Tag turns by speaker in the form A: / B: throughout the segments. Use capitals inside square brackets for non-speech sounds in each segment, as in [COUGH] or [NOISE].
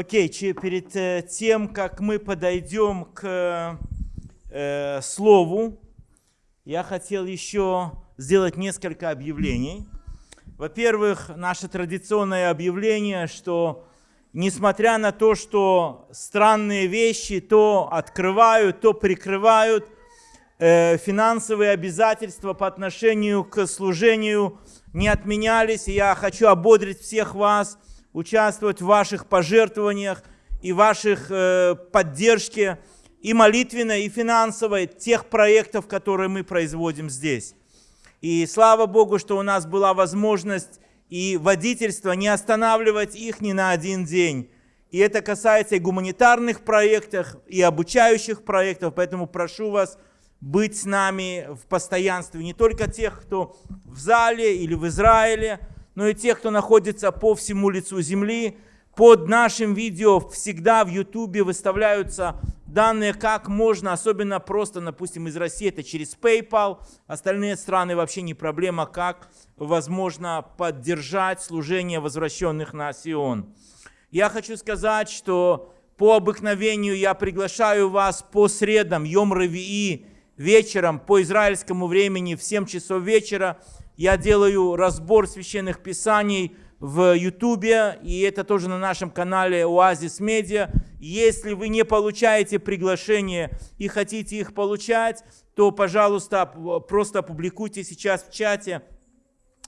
A: Окей, перед э, тем, как мы подойдем к э, слову, я хотел еще сделать несколько объявлений. Во-первых, наше традиционное объявление, что несмотря на то, что странные вещи то открывают, то прикрывают, э, финансовые обязательства по отношению к служению не отменялись. И я хочу ободрить всех вас участвовать в ваших пожертвованиях и ваших э, поддержке и молитвенной, и финансовой тех проектов, которые мы производим здесь. И слава Богу, что у нас была возможность и водительство не останавливать их ни на один день. И это касается и гуманитарных проектов, и обучающих проектов, поэтому прошу вас быть с нами в постоянстве. Не только тех, кто в зале или в Израиле, но и тех, кто находится по всему лицу земли. Под нашим видео всегда в Ютубе выставляются данные, как можно, особенно просто, допустим, из России, это через PayPal. Остальные страны вообще не проблема, как возможно поддержать служение возвращенных на Сион. Я хочу сказать, что по обыкновению я приглашаю вас по средам, Йом Равии, вечером по израильскому времени в 7 часов вечера. Я делаю разбор священных писаний в Ютубе, и это тоже на нашем канале Оазис Медиа. Если вы не получаете приглашение и хотите их получать, то, пожалуйста, просто опубликуйте сейчас в чате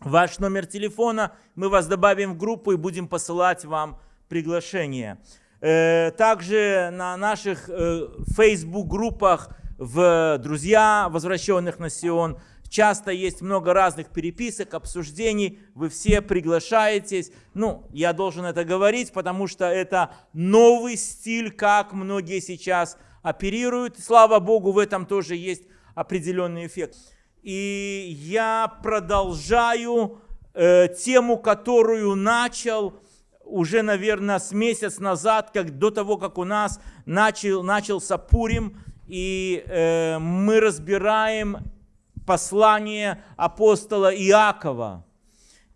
A: ваш номер телефона, мы вас добавим в группу и будем посылать вам приглашение. Э, также на наших э, Facebook-группах в «Друзья возвращенных на Сион» часто есть много разных переписок, обсуждений, вы все приглашаетесь. Ну, я должен это говорить, потому что это новый стиль, как многие сейчас оперируют. Слава Богу, в этом тоже есть определенный эффект. И я продолжаю э, тему, которую начал уже, наверное, с месяц назад, как до того, как у нас начал, начался Пурим, и э, мы разбираем послание апостола Иакова.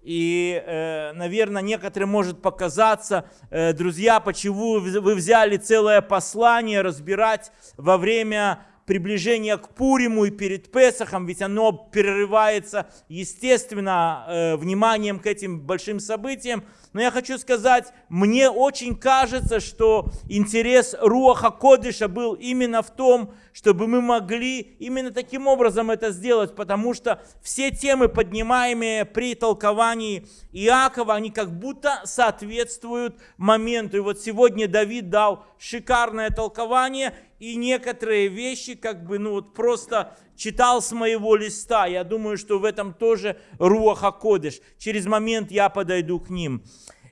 A: И, э, наверное, некоторым может показаться, э, друзья, почему вы взяли целое послание разбирать во время приближение к Пуриму и перед Песохом, ведь оно перерывается, естественно, э, вниманием к этим большим событиям. Но я хочу сказать, мне очень кажется, что интерес Руаха Кодыша был именно в том, чтобы мы могли именно таким образом это сделать, потому что все темы, поднимаемые при толковании Иакова, они как будто соответствуют моменту. И вот сегодня Давид дал шикарное толкование, и некоторые вещи как бы, ну вот просто читал с моего листа. Я думаю, что в этом тоже Руаха Кодыш. Через момент я подойду к ним.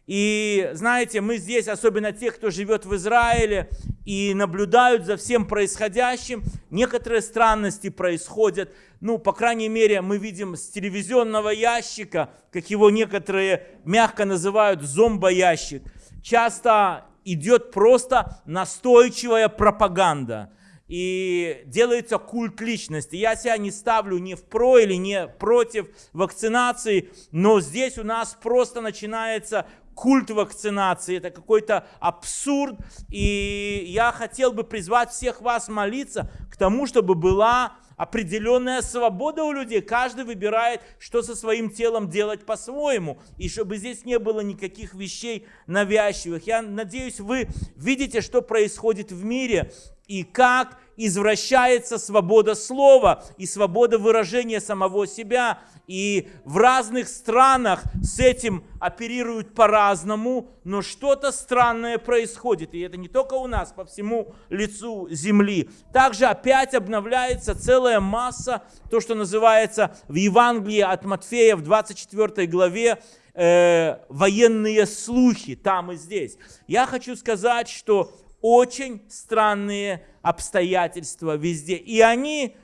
A: И знаете, мы здесь, особенно те, кто живет в Израиле и наблюдают за всем происходящим, некоторые странности происходят. Ну, по крайней мере, мы видим с телевизионного ящика, как его некоторые мягко называют зомбоящик. Часто идет просто настойчивая пропаганда. И делается культ личности. Я себя не ставлю ни в про или не против вакцинации, но здесь у нас просто начинается культ вакцинации, это какой-то абсурд. И я хотел бы призвать всех вас молиться к тому, чтобы была определенная свобода у людей. Каждый выбирает, что со своим телом делать по-своему. И чтобы здесь не было никаких вещей навязчивых. Я надеюсь, вы видите, что происходит в мире и как извращается свобода слова и свобода выражения самого себя. И в разных странах с этим оперируют по-разному, но что-то странное происходит. И это не только у нас, по всему лицу земли. Также опять обновляется целая масса, то, что называется в Евангелии от Матфея в 24 главе, э, военные слухи там и здесь. Я хочу сказать, что очень странные обстоятельства везде. И они,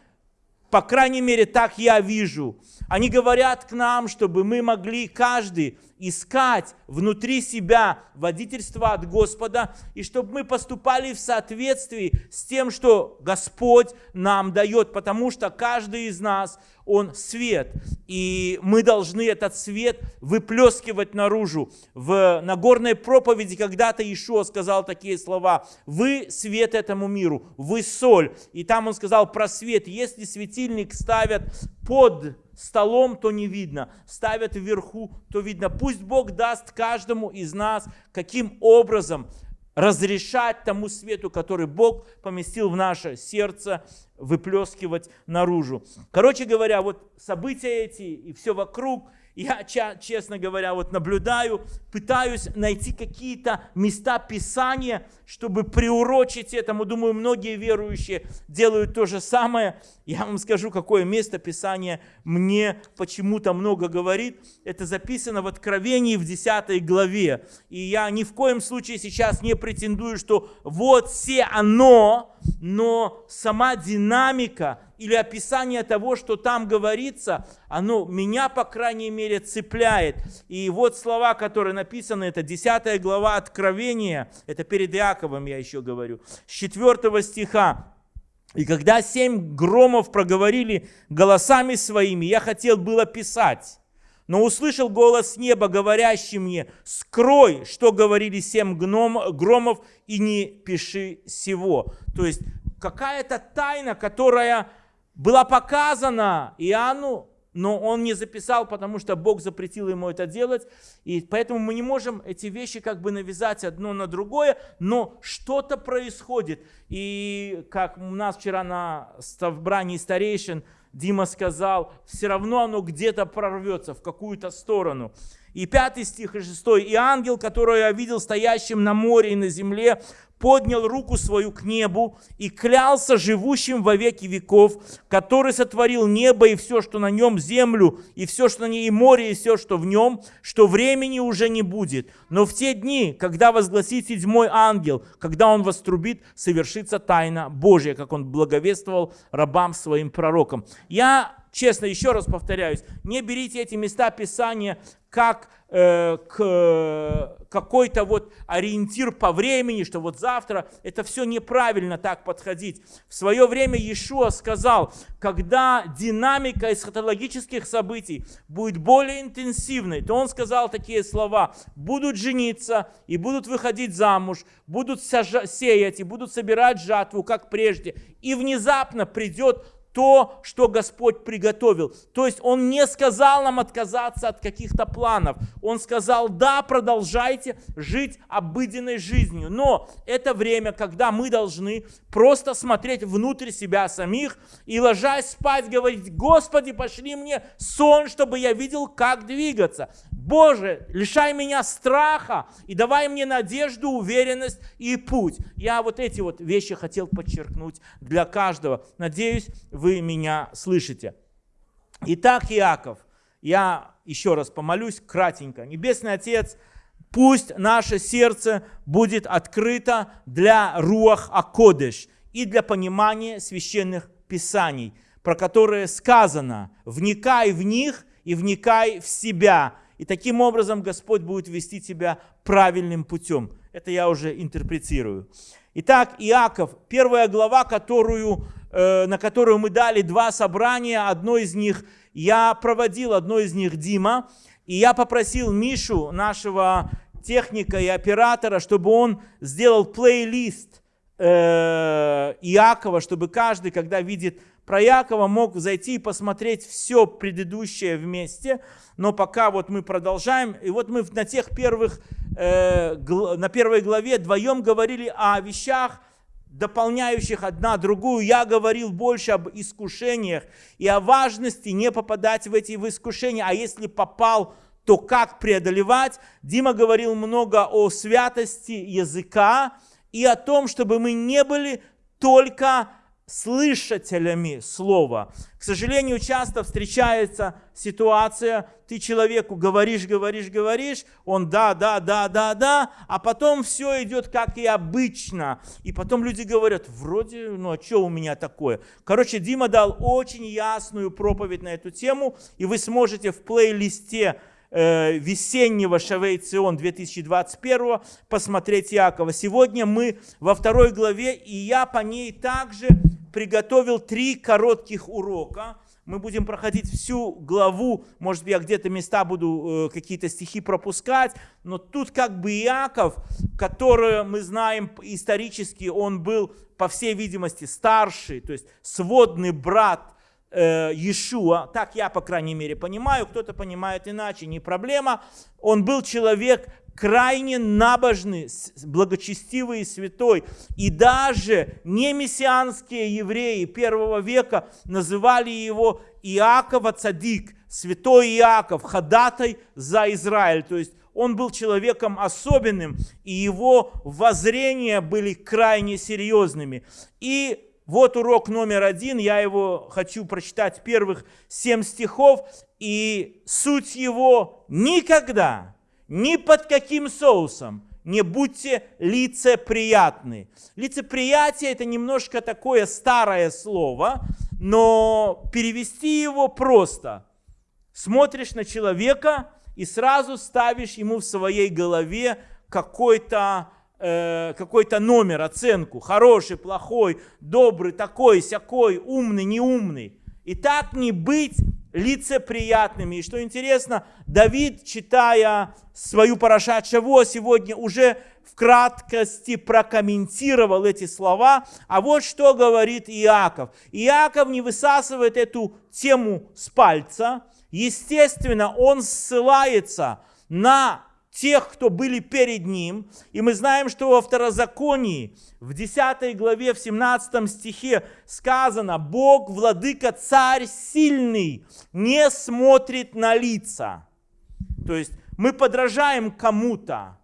A: по крайней мере, так я вижу, они говорят к нам, чтобы мы могли каждый искать внутри себя водительство от Господа, и чтобы мы поступали в соответствии с тем, что Господь нам дает, потому что каждый из нас, он свет, и мы должны этот свет выплескивать наружу. В Нагорной проповеди когда-то Ишуа сказал такие слова, «Вы свет этому миру, вы соль». И там он сказал про свет, если светильник ставят под столом, то не видно, ставят вверху, то видно. Пусть Бог даст каждому из нас, каким образом разрешать тому свету, который Бог поместил в наше сердце, выплескивать наружу. Короче говоря, вот события эти и все вокруг – я, честно говоря, вот наблюдаю, пытаюсь найти какие-то места Писания, чтобы приурочить этому. Думаю, многие верующие делают то же самое. Я вам скажу, какое место Писания мне почему-то много говорит. Это записано в Откровении в 10 главе. И я ни в коем случае сейчас не претендую, что вот все оно, но сама динамика или описание того, что там говорится, оно меня, по крайней мере, цепляет. И вот слова, которые написаны, это 10 глава Откровения, это перед Иаковом я еще говорю, с 4 стиха. «И когда семь громов проговорили голосами своими, я хотел было писать, но услышал голос неба, говорящий мне, скрой, что говорили семь громов, и не пиши сего. То есть какая-то тайна, которая была показана Иоанну, но он не записал, потому что Бог запретил ему это делать. И поэтому мы не можем эти вещи как бы навязать одно на другое, но что-то происходит. И как у нас вчера на собрании старейшин Дима сказал, все равно оно где-то прорвется в какую-то сторону. И пятый стих и шестой. «И ангел, который я видел стоящим на море и на земле, поднял руку свою к небу и клялся живущим во веки веков, который сотворил небо и все, что на нем, землю, и все, что на ней, и море, и все, что в нем, что времени уже не будет. Но в те дни, когда возгласит седьмой ангел, когда он вострубит, совершится тайна Божья, как он благовествовал рабам своим пророкам. Я честно, еще раз повторяюсь, не берите эти места Писания как э, к, какой-то вот ориентир по времени, что вот завтра, это все неправильно так подходить. В свое время Иешуа сказал, когда динамика эсхатологических событий будет более интенсивной, то он сказал такие слова, будут жениться и будут выходить замуж, будут сеять и будут собирать жатву, как прежде, и внезапно придет то, что Господь приготовил. То есть Он не сказал нам отказаться от каких-то планов. Он сказал, да, продолжайте жить обыденной жизнью. Но это время, когда мы должны просто смотреть внутрь себя самих и ложась спать говорить, Господи, пошли мне сон, чтобы я видел, как двигаться. Боже, лишай меня страха и давай мне надежду, уверенность и путь. Я вот эти вот вещи хотел подчеркнуть для каждого. Надеюсь, вы меня слышите. Итак, Иаков, я еще раз помолюсь кратенько. Небесный Отец, пусть наше сердце будет открыто для руах Акодыш и для понимания священных писаний, про которые сказано, вникай в них и вникай в себя, и таким образом Господь будет вести тебя правильным путем. Это я уже интерпретирую. Итак, Иаков, первая глава, которую, э, на которую мы дали два собрания. Одно из них я проводил, одно из них Дима. И я попросил Мишу, нашего техника и оператора, чтобы он сделал плейлист э, Иакова, чтобы каждый, когда видит про Якова, мог зайти и посмотреть все предыдущее вместе. Но пока вот мы продолжаем. И вот мы на тех первых, э, на первой главе вдвоем говорили о вещах, дополняющих одна другую. Я говорил больше об искушениях и о важности не попадать в эти искушения. А если попал, то как преодолевать? Дима говорил много о святости языка и о том, чтобы мы не были только слышателями слова. К сожалению, часто встречается ситуация, ты человеку говоришь, говоришь, говоришь, он да, да, да, да, да, а потом все идет как и обычно. И потом люди говорят, вроде, ну а что у меня такое? Короче, Дима дал очень ясную проповедь на эту тему, и вы сможете в плейлисте э, весеннего Шавейцион 2021 посмотреть Якова. Сегодня мы во второй главе, и я по ней также приготовил три коротких урока. Мы будем проходить всю главу, может быть, я где-то места буду э, какие-то стихи пропускать, но тут как бы Иаков, который мы знаем исторически, он был, по всей видимости, старший, то есть сводный брат э, Иешуа, так я, по крайней мере, понимаю, кто-то понимает иначе, не проблема. Он был человек крайне набожный, благочестивый и святой. И даже не мессианские евреи первого века называли его Иакова Цадик, святой Иаков, ходатай за Израиль. То есть он был человеком особенным, и его воззрения были крайне серьезными. И вот урок номер один, я его хочу прочитать первых семь стихов, и суть его никогда, ни под каким соусом не будьте лицеприятны. Лицеприятие это немножко такое старое слово, но перевести его просто. Смотришь на человека и сразу ставишь ему в своей голове какой-то Э, какой-то номер, оценку, хороший, плохой, добрый, такой, сякой, умный, неумный. И так не быть лицеприятными. И что интересно, Давид, читая свою Парашат Шаво, сегодня уже в краткости прокомментировал эти слова. А вот что говорит Иаков. Иаков не высасывает эту тему с пальца. Естественно, он ссылается на тех, кто были перед ним. И мы знаем, что во второзаконии, в 10 главе, в 17 стихе сказано, Бог, владыка, царь сильный, не смотрит на лица. То есть мы подражаем кому-то.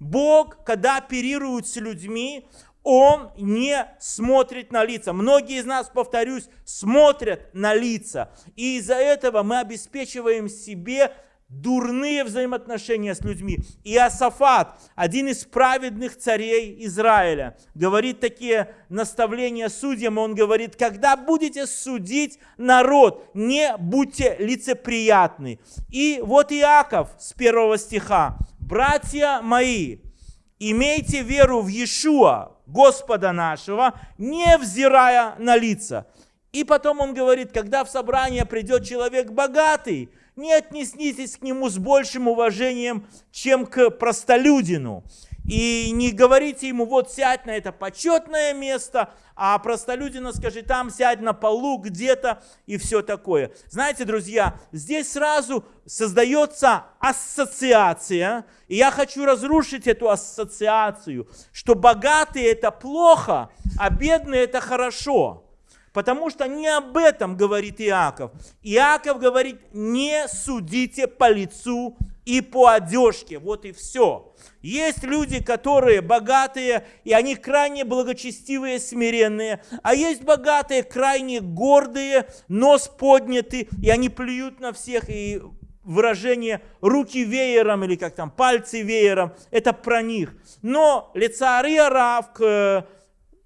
A: Бог, когда оперирует с людьми, он не смотрит на лица. Многие из нас, повторюсь, смотрят на лица. И из-за этого мы обеспечиваем себе дурные взаимоотношения с людьми. И Асафат, один из праведных царей Израиля, говорит такие наставления судьям, он говорит, когда будете судить народ, не будьте лицеприятны. И вот Иаков с первого стиха, братья мои, имейте веру в Иешуа, Господа нашего, не взирая на лица. И потом он говорит, когда в собрание придет человек богатый, не отнеситесь к нему с большим уважением, чем к простолюдину. И не говорите ему, вот сядь на это почетное место, а простолюдина скажи, там сядь на полу где-то и все такое. Знаете, друзья, здесь сразу создается ассоциация, и я хочу разрушить эту ассоциацию, что богатые это плохо, а бедные это хорошо. Потому что не об этом говорит Иаков. Иаков говорит, не судите по лицу и по одежке. Вот и все. Есть люди, которые богатые, и они крайне благочестивые, смиренные. А есть богатые, крайне гордые, нос поднятый, и они плюют на всех. И выражение руки веером или как там пальцы веером, это про них. Но лица Рав к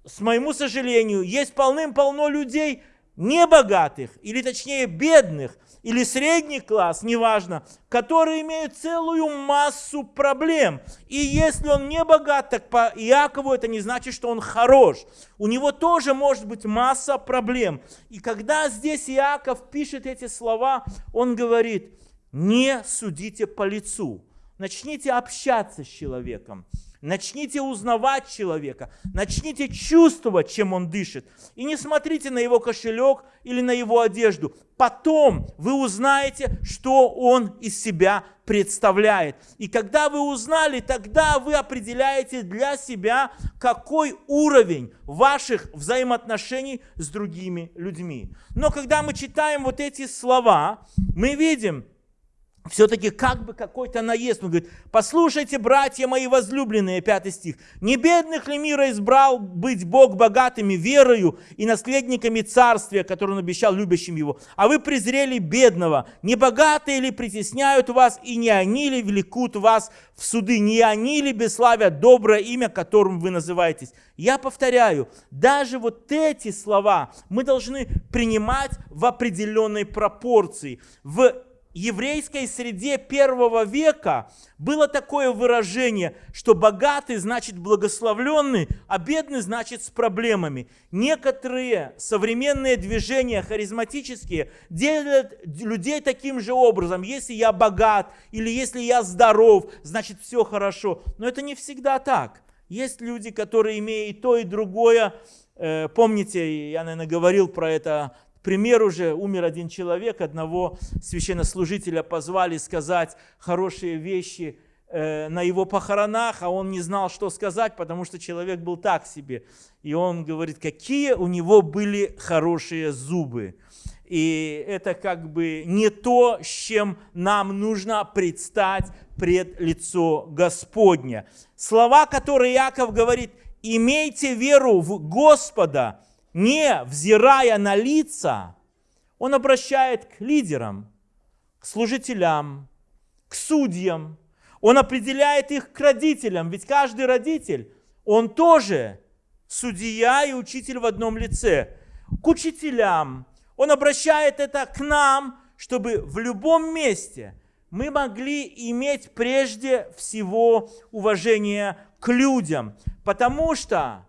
A: с моему сожалению, есть полным-полно людей небогатых, или точнее бедных, или средний класс, неважно, которые имеют целую массу проблем. И если он не богат, так по Иакову это не значит, что он хорош. У него тоже может быть масса проблем. И когда здесь Иаков пишет эти слова, он говорит, не судите по лицу. Начните общаться с человеком. Начните узнавать человека, начните чувствовать, чем он дышит. И не смотрите на его кошелек или на его одежду. Потом вы узнаете, что он из себя представляет. И когда вы узнали, тогда вы определяете для себя, какой уровень ваших взаимоотношений с другими людьми. Но когда мы читаем вот эти слова, мы видим, все-таки как бы какой-то наезд. Он говорит, послушайте, братья мои возлюбленные, пятый стих, не бедных ли мира избрал быть Бог богатыми верою и наследниками царствия, которое он обещал любящим его, а вы презрели бедного, не богатые ли притесняют вас, и не они ли влекут вас в суды, не они ли бесславят доброе имя, которым вы называетесь. Я повторяю, даже вот эти слова мы должны принимать в определенной пропорции, в еврейской среде первого века было такое выражение, что богатый значит благословленный, а бедный значит с проблемами. Некоторые современные движения харизматические делят людей таким же образом. Если я богат или если я здоров, значит все хорошо. Но это не всегда так. Есть люди, которые имеют и то, и другое. Э, помните, я, наверное, говорил про это пример уже, умер один человек, одного священнослужителя позвали сказать хорошие вещи э, на его похоронах, а он не знал, что сказать, потому что человек был так себе. И он говорит, какие у него были хорошие зубы. И это как бы не то, с чем нам нужно предстать пред лицо Господня. Слова, которые Яков говорит, имейте веру в Господа, не взирая на лица, он обращает к лидерам, к служителям, к судьям. Он определяет их к родителям, ведь каждый родитель, он тоже судья и учитель в одном лице. К учителям. Он обращает это к нам, чтобы в любом месте мы могли иметь прежде всего уважение к людям, потому что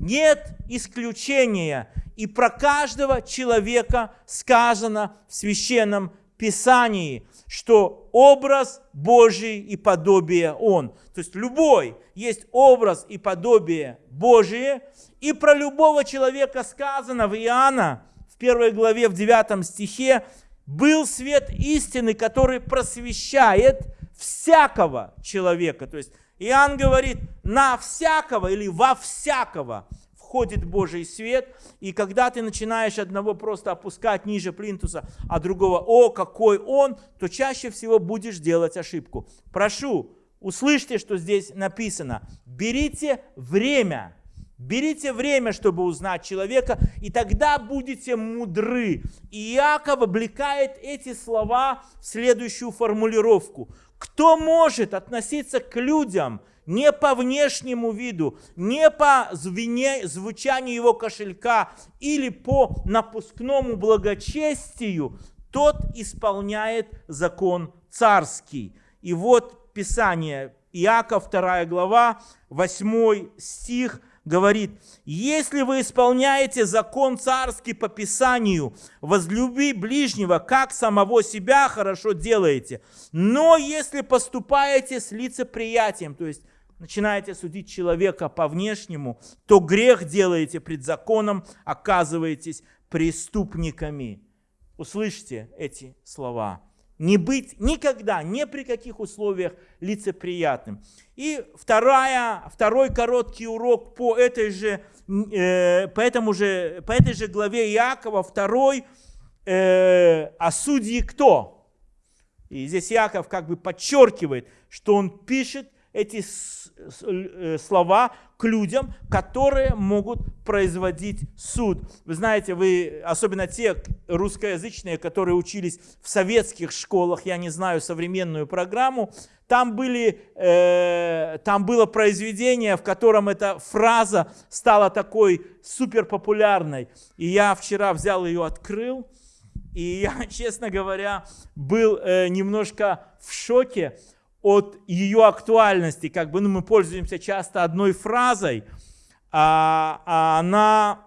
A: нет исключения. И про каждого человека сказано в Священном Писании, что образ Божий и подобие Он. То есть любой есть образ и подобие Божие. И про любого человека сказано в Иоанна, в первой главе, в 9 стихе, был свет истины, который просвещает всякого человека. То есть Иоанн говорит, на всякого или во всякого входит Божий свет, и когда ты начинаешь одного просто опускать ниже плинтуса, а другого, о, какой он, то чаще всего будешь делать ошибку. Прошу, услышьте, что здесь написано. Берите время, берите время, чтобы узнать человека, и тогда будете мудры. И Иаков облекает эти слова в следующую формулировку. Кто может относиться к людям не по внешнему виду, не по звене, звучанию его кошелька или по напускному благочестию, тот исполняет закон царский. И вот Писание, Иаков 2 глава, 8 стих, говорит, если вы исполняете закон царский по Писанию, возлюби ближнего, как самого себя хорошо делаете. Но если поступаете с лицеприятием, то есть начинаете судить человека по внешнему, то грех делаете пред законом, оказываетесь преступниками. Услышьте эти слова не быть никогда, ни при каких условиях лицеприятным. И вторая, второй короткий урок по этой же, э, по, этому же, по этой же главе Иакова, второй, э, а судьи кто? И здесь Иаков как бы подчеркивает, что он пишет эти э, слова к людям, которые могут производить суд. Вы знаете, вы, особенно те русскоязычные, которые учились в советских школах, я не знаю современную программу, там, были, э, там было произведение, в котором эта фраза стала такой суперпопулярной. И я вчера взял ее, открыл, и я, [LAUGHS] честно говоря, был э, немножко в шоке, от ее актуальности, как бы ну, мы пользуемся часто одной фразой, а, а, она,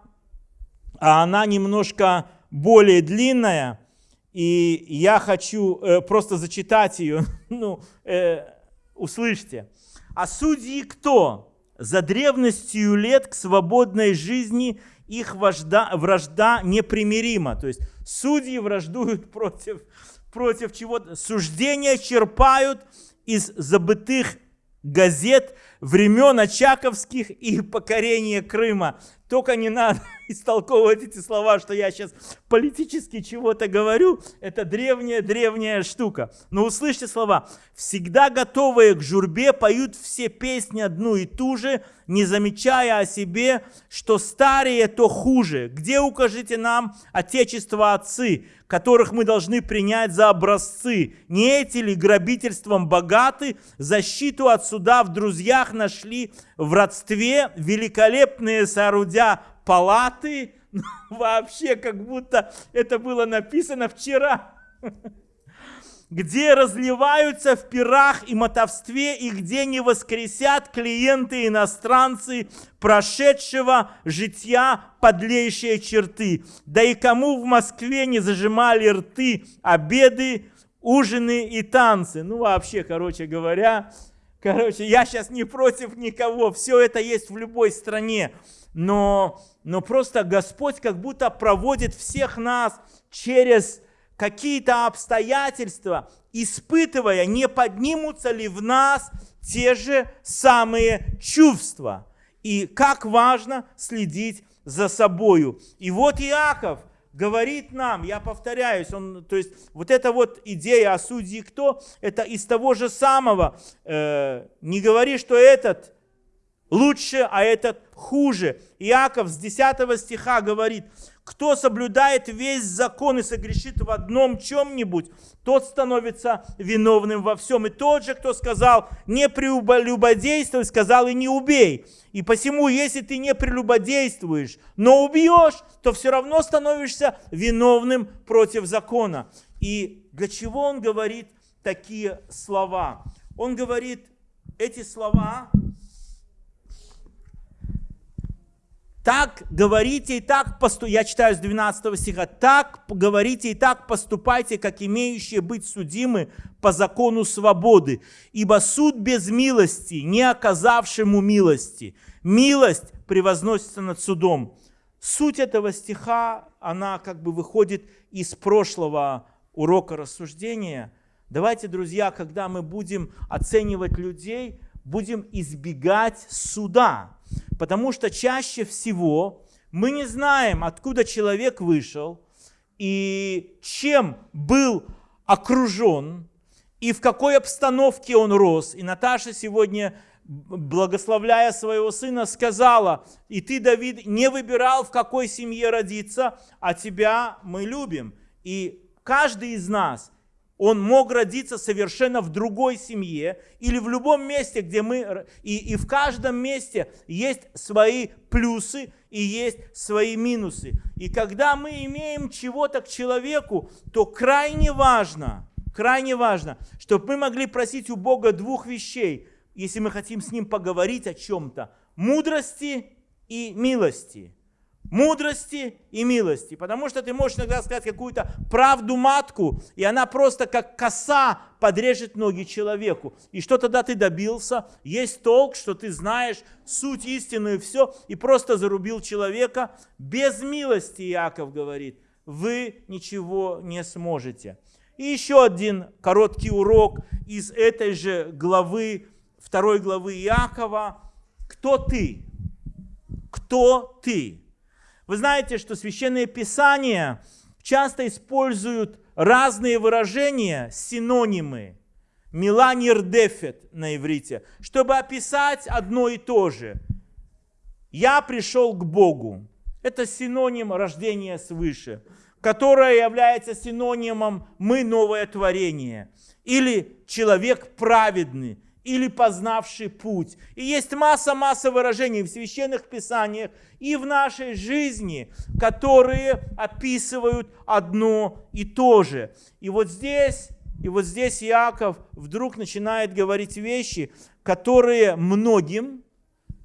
A: а она немножко более длинная, и я хочу э, просто зачитать ее, [LAUGHS] ну, э, услышьте. А судьи кто? За древностью лет к свободной жизни их вожда, вражда непримирима. То есть судьи враждуют против, против чего-то. Суждения черпают из забытых газет времен Очаковских и покорения Крыма. Только не надо [LAUGHS] истолковывать эти слова, что я сейчас политически чего-то говорю. Это древняя-древняя штука. Но услышьте слова. «Всегда готовые к журбе поют все песни одну и ту же, не замечая о себе, что старые то хуже. Где укажите нам, Отечество отцы, которых мы должны принять за образцы? Не эти ли грабительством богаты, защиту от суда в друзьях нашли в родстве, великолепные соорудя палаты, [LAUGHS] вообще как будто это было написано вчера. [LAUGHS] где разливаются в пирах и мотовстве, и где не воскресят клиенты иностранцы прошедшего житья подлейшие черты. Да и кому в Москве не зажимали рты обеды, ужины и танцы. Ну, вообще, короче говоря, короче, я сейчас не против никого, все это есть в любой стране. Но, но просто Господь как будто проводит всех нас через какие-то обстоятельства, испытывая, не поднимутся ли в нас те же самые чувства. И как важно следить за собою. И вот Иаков говорит нам, я повторяюсь, он, то есть вот эта вот идея о судьи кто, это из того же самого. Э, не говори, что этот лучше, а этот хуже. Иаков с 10 стиха говорит, кто соблюдает весь закон и согрешит в одном чем-нибудь, тот становится виновным во всем. И тот же, кто сказал, не прелюбодействуй, сказал и не убей. И посему, если ты не прелюбодействуешь, но убьешь, то все равно становишься виновным против закона. И для чего он говорит такие слова? Он говорит эти слова Так говорите и так поступайте, я читаю с 12 стиха, так говорите и так поступайте, как имеющие быть судимы по закону свободы. Ибо суд без милости, не оказавшему милости. Милость превозносится над судом. Суть этого стиха, она как бы выходит из прошлого урока рассуждения. Давайте, друзья, когда мы будем оценивать людей, будем избегать суда Потому что чаще всего мы не знаем, откуда человек вышел и чем был окружен, и в какой обстановке он рос. И Наташа сегодня, благословляя своего сына, сказала, и ты, Давид, не выбирал, в какой семье родиться, а тебя мы любим. И каждый из нас – он мог родиться совершенно в другой семье или в любом месте, где мы... И, и в каждом месте есть свои плюсы и есть свои минусы. И когда мы имеем чего-то к человеку, то крайне важно, крайне важно, чтобы мы могли просить у Бога двух вещей, если мы хотим с Ним поговорить о чем-то. Мудрости и милости мудрости и милости. Потому что ты можешь иногда сказать какую-то правду матку, и она просто как коса подрежет ноги человеку. И что тогда ты добился? Есть толк, что ты знаешь суть истину и все, и просто зарубил человека. Без милости, Иаков говорит, вы ничего не сможете. И еще один короткий урок из этой же главы, второй главы Иакова. Кто ты? Кто ты? Вы знаете, что Священное Писание часто используют разные выражения, синонимы. Миланирдефет на иврите, чтобы описать одно и то же. Я пришел к Богу. Это синоним рождения свыше, которое является синонимом «мы новое творение» или «человек праведный», или познавший путь. И есть масса-масса выражений в священных писаниях и в нашей жизни, которые описывают одно и то же. И вот здесь, и вот здесь Иаков вдруг начинает говорить вещи, которые многим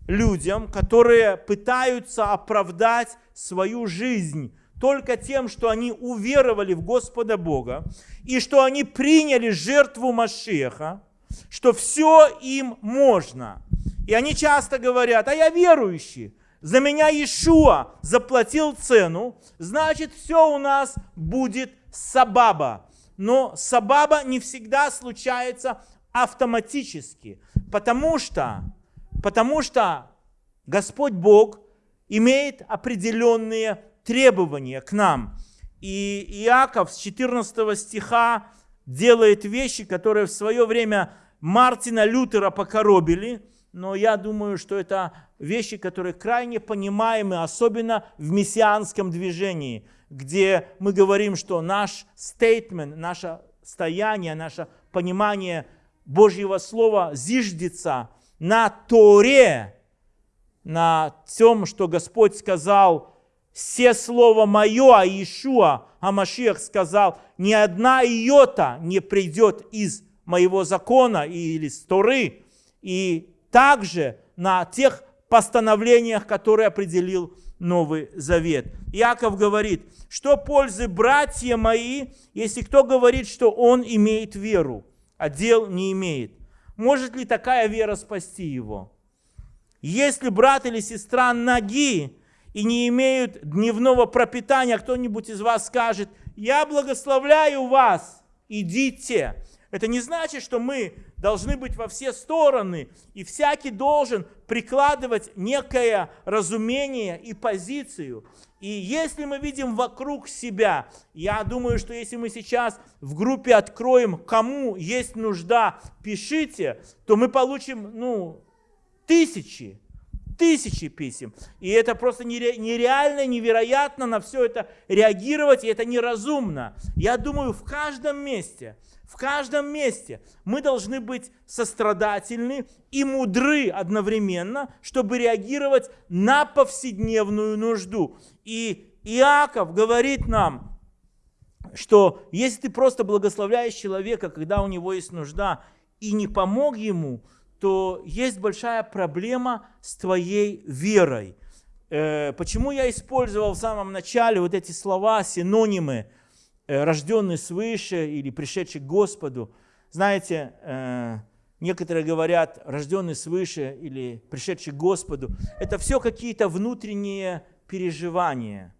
A: людям, которые пытаются оправдать свою жизнь только тем, что они уверовали в Господа Бога, и что они приняли жертву Машеха, что все им можно. И они часто говорят, а я верующий, за меня Иешуа заплатил цену, значит все у нас будет сабаба. Но сабаба не всегда случается автоматически, потому что, потому что Господь Бог имеет определенные требования к нам. И Иаков с 14 стиха делает вещи, которые в свое время Мартина Лютера покоробили, но я думаю, что это вещи, которые крайне понимаемы, особенно в мессианском движении, где мы говорим, что наш стейтмент, наше стояние, наше понимание Божьего Слова зиждется на Торе, на том, что Господь сказал все слово мое, а Иешуа, а Машиах сказал, ни одна йота не придет из моего закона или с Торы, и также на тех постановлениях, которые определил Новый Завет. Яков говорит, что пользы братья мои, если кто говорит, что он имеет веру, а дел не имеет. Может ли такая вера спасти его? Если брат или сестра ноги и не имеют дневного пропитания, кто-нибудь из вас скажет, я благословляю вас, идите. Это не значит, что мы должны быть во все стороны, и всякий должен прикладывать некое разумение и позицию. И если мы видим вокруг себя, я думаю, что если мы сейчас в группе откроем, кому есть нужда, пишите, то мы получим ну, тысячи, тысячи писем. И это просто нереально, невероятно на все это реагировать, и это неразумно. Я думаю, в каждом месте – в каждом месте мы должны быть сострадательны и мудры одновременно, чтобы реагировать на повседневную нужду. И Иаков говорит нам, что если ты просто благословляешь человека, когда у него есть нужда, и не помог ему, то есть большая проблема с твоей верой. Э, почему я использовал в самом начале вот эти слова, синонимы – Э, рожденный свыше или пришедший к Господу. Знаете, э, некоторые говорят, рожденный свыше или пришедший к Господу. Это все какие-то внутренние переживания.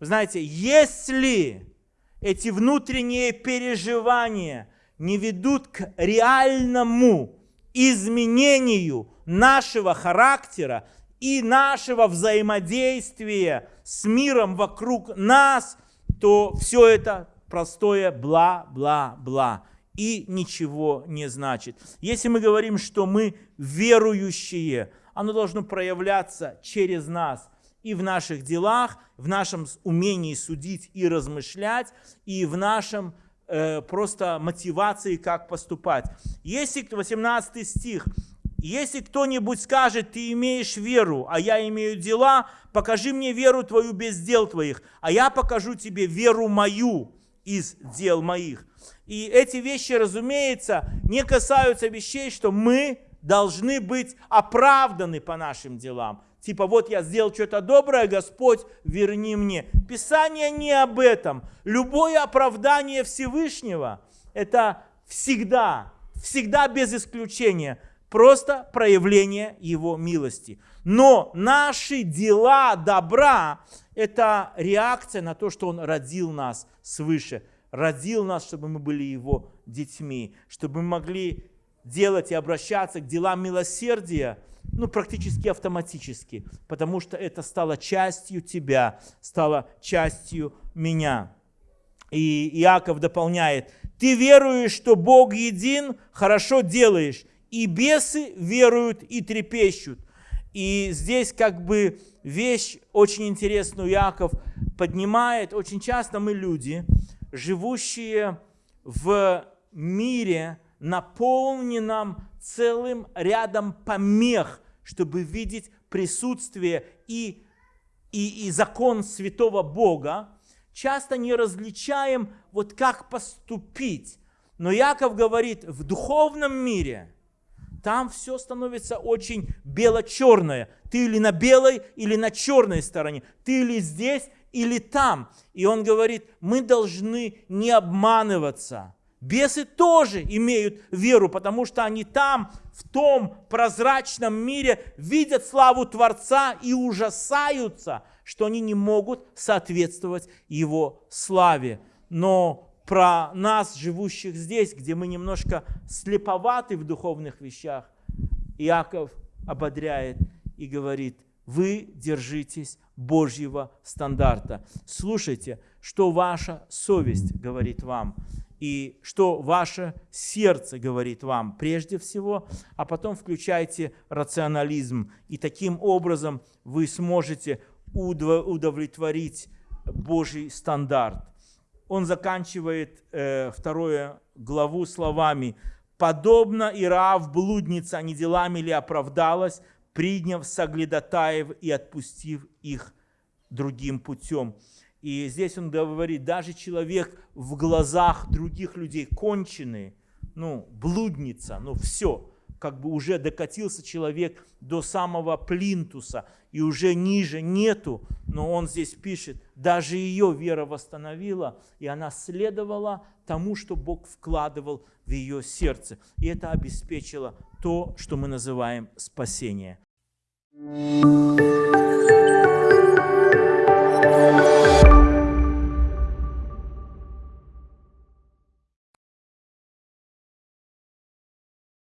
A: Вы знаете, если эти внутренние переживания не ведут к реальному изменению нашего характера и нашего взаимодействия с миром вокруг нас – то все это простое бла-бла-бла и ничего не значит. Если мы говорим, что мы верующие, оно должно проявляться через нас и в наших делах, в нашем умении судить и размышлять, и в нашем э, просто мотивации, как поступать. Если 18 стих, если кто-нибудь скажет, ты имеешь веру, а я имею дела, покажи мне веру твою без дел твоих, а я покажу тебе веру мою из дел моих. И эти вещи, разумеется, не касаются вещей, что мы должны быть оправданы по нашим делам. Типа, вот я сделал что-то доброе, Господь, верни мне. Писание не об этом. Любое оправдание Всевышнего – это всегда, всегда без исключения – просто проявление Его милости. Но наши дела добра – это реакция на то, что Он родил нас свыше, родил нас, чтобы мы были Его детьми, чтобы мы могли делать и обращаться к делам милосердия, ну, практически автоматически, потому что это стало частью тебя, стало частью меня. И Иаков дополняет, ты веруешь, что Бог един, хорошо делаешь, и бесы веруют и трепещут. И здесь как бы вещь очень интересную Яков поднимает. Очень часто мы люди, живущие в мире, наполненном целым рядом помех, чтобы видеть присутствие и, и, и закон святого Бога, часто не различаем, вот как поступить. Но Яков говорит, в духовном мире – там все становится очень бело-черное. Ты или на белой, или на черной стороне. Ты или здесь, или там. И он говорит, мы должны не обманываться. Бесы тоже имеют веру, потому что они там, в том прозрачном мире, видят славу Творца и ужасаются, что они не могут соответствовать Его славе. Но про нас, живущих здесь, где мы немножко слеповаты в духовных вещах, Иаков ободряет и говорит, вы держитесь Божьего стандарта. Слушайте, что ваша совесть говорит вам, и что ваше сердце говорит вам прежде всего, а потом включайте рационализм, и таким образом вы сможете удовлетворить Божий стандарт он заканчивает э, вторую главу словами «Подобно Ираав блудница, не делами ли оправдалась, приняв соглядатаев и отпустив их другим путем. И здесь он говорит, даже человек в глазах других людей конченый, ну, блудница, ну, все, как бы уже докатился человек до самого плинтуса, и уже ниже нету, но он здесь пишет, даже ее вера восстановила, и она следовала тому, что Бог вкладывал в ее сердце. И это обеспечило то, что мы называем спасение. thank you